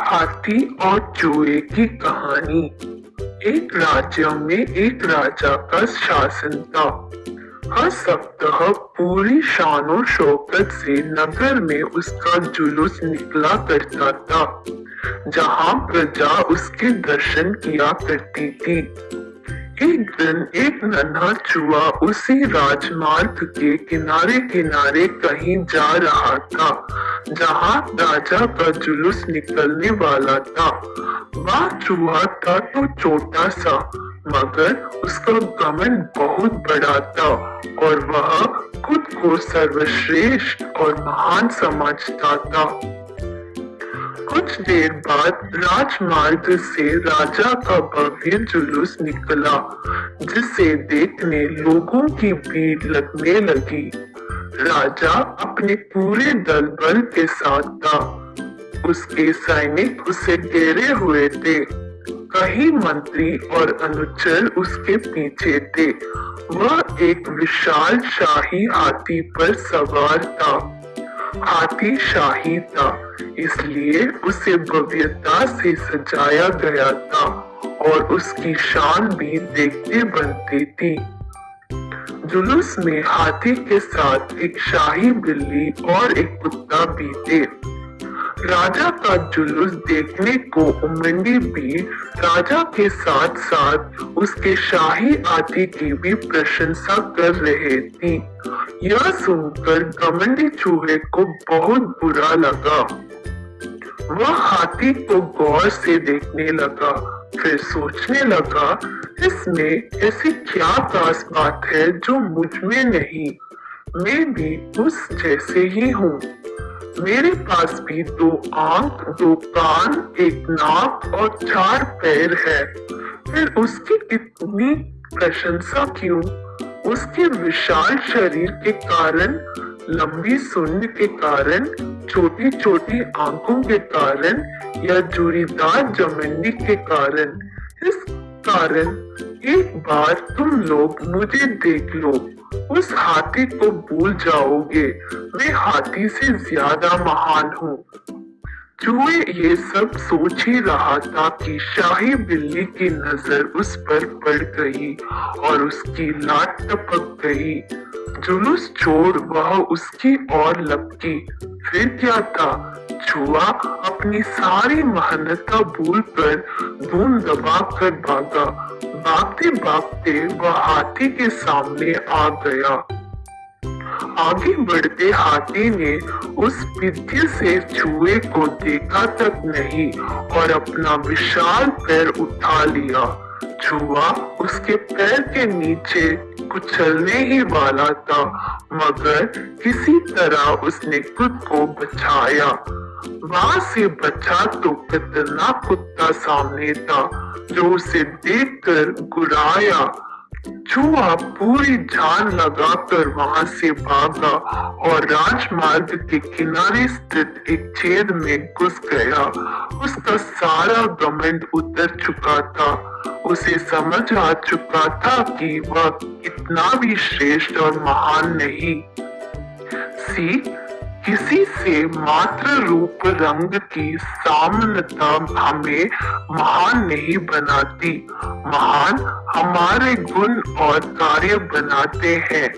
हाथी और चूहे की कहानी। एक राज्य में एक राजा का शासन था। हर सप्ताह पूरी शानो शौकत से नगर में उसका जुलूस निकला करता था, जहाँ प्रजा उसके दर्शन किया करती थी। एक दिन एक नन्हा चूहा उसी राजमार्ग के किनारे किनारे कहीं जा रहा था, जहाँ राजा का जुलूस निकलने वाला था। वह चूहा था तो छोटा सा, मगर उसका गमन बहुत बड़ा था और वह खुद को सर्वश्रेष्ठ और महान समझता था। कुछ देर बाद राजमार्ग से राजा का भव्य जुलूस निकला, जिसे देखने लोगों की भीड़ लगने लगी। राजा अपने पूरे दल बल के साथ था। उसके सैनिक उसे घेरे हुए थे। कई मंत्री और अनुचर उसके पीछे थे। वह एक विशाल शाही हाथी पर सवार था। हाथी शाही था। इसलिए उसे भव्यता से सजाया गया था और उसकी शान भी देखते बनती थी। जुलूस में हाथी के साथ एक शाही बिल्ली और एक कुत्ता भी थे। राजा का जुलूस देखने को उमंडी भी राजा के साथ साथ उसके शाही आदि की भी प्रशंसा कर रहे थे। यह सुनकर गमंडी चूहे को बहुत बुरा लगा। वह हाथी को गौर से देखने लगा, फिर सोचने लगा, इसमें ऐसी क्या खास बात है जो मुझमें नहीं? मैं भी उस जैसे ही हूँ। मेरे पास भी दो आँख, दो कान, एक नाक और चार पैर है। फिर उसकी इतनी प्रशंसा क्यों? उसके विशाल शरीर के कारण, लंबी सुन के कारण छोटी छोटी आँखों के कारण या जुड़ीदार जमीनी के कारण। इस कारण एक बार तुम लोग मुझे देख लो। उस हाथी को भूल जाओगे। मैं हाथी से ज़्यादा महान हूँ। चूहे ये सब सोच ही रहा था कि शाही बिल्ली की नज़र उस पर पड़ गई और उसकी लाट टपक गई। जुलूस छोड़ वह उसकी ओर लपकी। फिर क्या था? चूहा अपनी सारी मेहनत भूल कर धूम दबा कर भागा। भागते भागते वह हाथी के सामने आ गया। आगे बढ़ते हाथी ने उस विद्य से चूहे को देखा तक नहीं, और अपना विशाल पैर उठा लिया। चूहा उसके पैर के नीचे कुचलने ही वाला था, मगर किसी तरह उसने खुद को बचाया। वहाँ से बचा तो कितना कुत्ता सामने था जो उसे देखकर गुराया चूहा पूरी जान लगाकर वहाँ से भागा और राजमार्ग के किनारे स्थित एक छेद में घुस गया। उसका सारा गमंड उतर चुका था। उसे समझ आ चुका था कि वह इतना भी श्रेष्ठ और महान नहीं। सी किसी से मात्र रूप रंग की सामनता हमें महान नहीं बनाती। महान हमारे गुण और कार्य बनाते हैं।